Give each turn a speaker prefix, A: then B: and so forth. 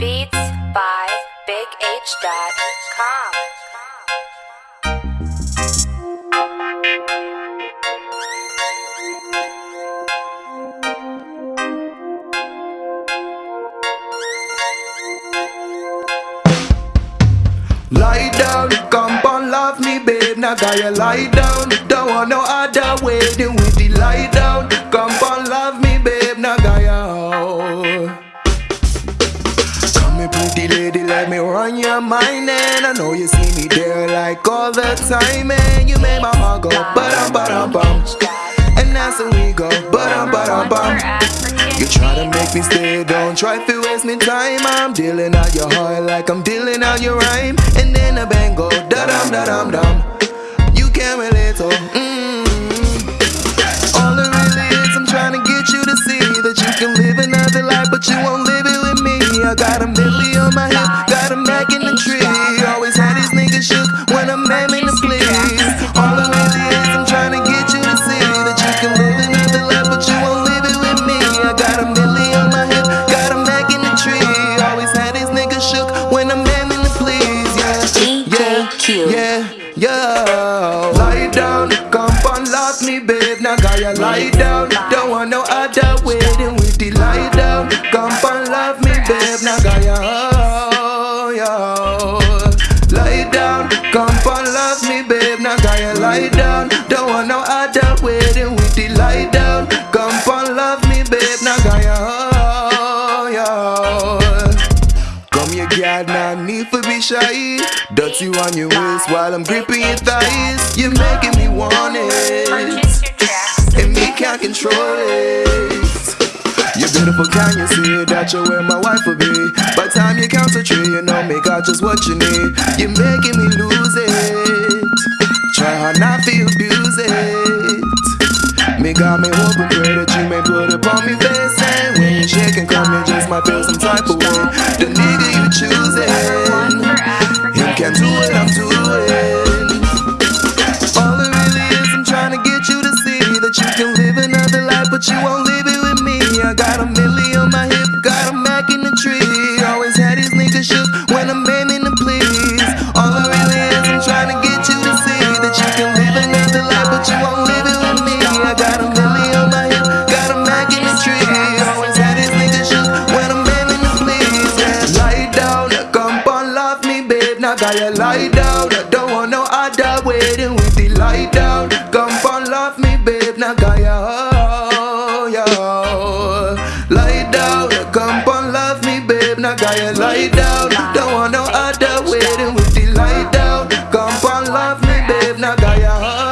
A: by BigH.com.
B: Lie down, come on, love me, babe. Now got you lie down. Don't want no other way with the lie down. Come on, love me, babe. Now got lady, let me run your mind. And I know you see me there like all the time. And you make my heart go ba-dum, ba-dum, bum. And that's when we go ba-dum, ba-dum, bum. You try to make me stay, don't try to waste me time. I'm dealing out your heart like I'm dealing out your rhyme. And then the bang go da dum da dum dum. You can't relate, oh. Mm. All it really is, I'm trying to get you to see that you can live another life, but you won't live yeah, yeah, Come here, girl, now need for be shy. Dirty on your waist while I'm gripping your thighs. You're making me want it,
A: your
B: and me can't control it. You're beautiful, can you see that you're where my wife will be? By time you count to three, you know me got just what you need. You're making me lose it. Try hard not to abuse it. Me got me hope and pray that you may put it on me face And when you shake and come, you just might feel some type of way The nigga you Now lie down, I don't want no other waiting with the light down. Come on love me, babe. Now got oh, yo. Lie down, Come on love me, babe. Now got you, lie down. Don't want no other waiting with the light down. Come on love me, babe. Now got you, oh.